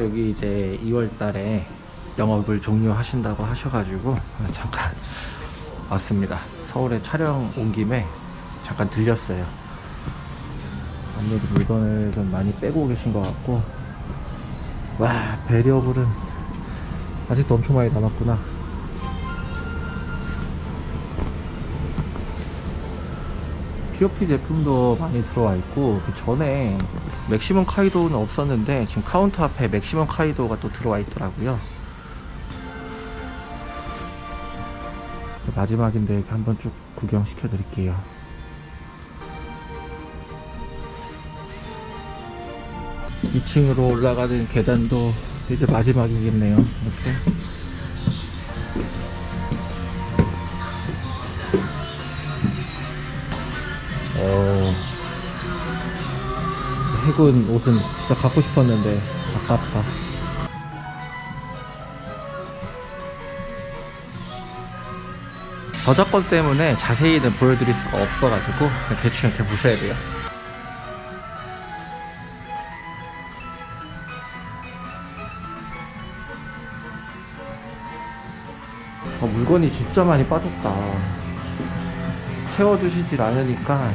여기 이제 2월 달에 영업을 종료하신다고 하셔가지고 잠깐 왔습니다. 서울에 촬영 온 김에 잠깐 들렸어요. 아무래도 물건을 좀 많이 빼고 계신 것 같고 와 배리어블은 아직도 엄청 많이 남았구나. POP 제품도 많이 들어와 있고 그 전에 맥시멈 카이도는 없었는데 지금 카운터 앞에 맥시멈 카이도가 또 들어와 있더라고요. 마지막인데 한번 쭉 구경시켜 드릴게요. 이층으로 올라가는 계단도 이제 마지막이겠네요. 이렇게 어, 해군 옷은 진짜 갖고 싶었는데 아깝다. 저작권 때문에 자세히는 보여드릴 수가 없어가지고 대충 이렇게 보셔야 돼요. 어, 물건이 진짜 많이 빠졌다. 채워주시질 않으니까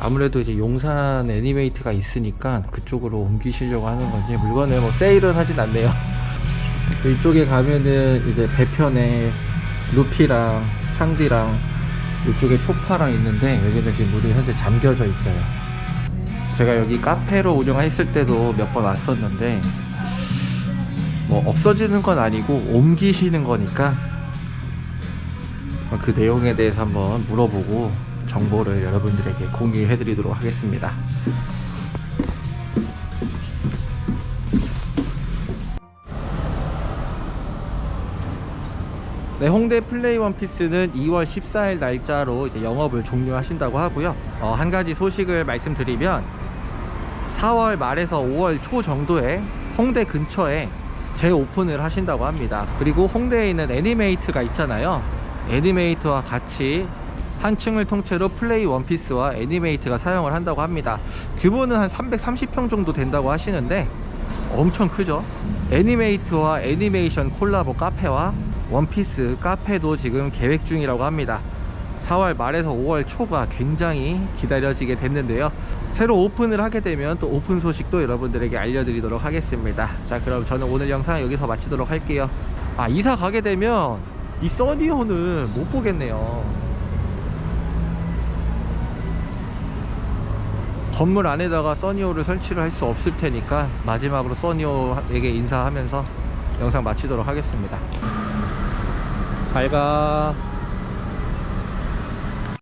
아무래도 이제 용산 애니메이트가 있으니까 그쪽으로 옮기시려고 하는 건지 물건을 뭐 세일은 하진 않네요. 이쪽에 가면은 이제 배편에 루피랑 상디랑 이쪽에 초파랑 있는데 여기는 지금 물이 현재 잠겨져 있어요. 제가 여기 카페로 운영했을 때도 몇 번 왔었는데 뭐 없어지는 건 아니고 옮기시는 거니까 그 내용에 대해서 한번 물어보고 정보를 여러분들에게 공유해 드리도록 하겠습니다. 네, 홍대 플레이 원피스는 2월 14일 날짜로 이제 영업을 종료하신다고 하고요. 어, 한 가지 소식을 말씀드리면 4월 말에서 5월 초 정도에 홍대 근처에 재오픈을 하신다고 합니다. 그리고 홍대에 있는 애니메이트가 있잖아요. 애니메이트와 같이 한 층을 통째로 플레이 원피스와 애니메이트가 사용을 한다고 합니다. 규모는 한 330평 정도 된다고 하시는데 엄청 크죠? 애니메이트와 애니메이션 콜라보 카페와 원피스 카페도 지금 계획 중이라고 합니다. 4월 말에서 5월 초가 굉장히 기다려지게 됐는데요. 새로 오픈을 하게 되면 또 오픈 소식도 여러분들에게 알려드리도록 하겠습니다. 자, 그럼 저는 오늘 영상 여기서 마치도록 할게요. 아, 이사 가게 되면 이 써니호는 못 보겠네요. 건물 안에다가 써니호를 설치를 할 수 없을 테니까 마지막으로 써니호에게 인사하면서 영상 마치도록 하겠습니다. 잘 가.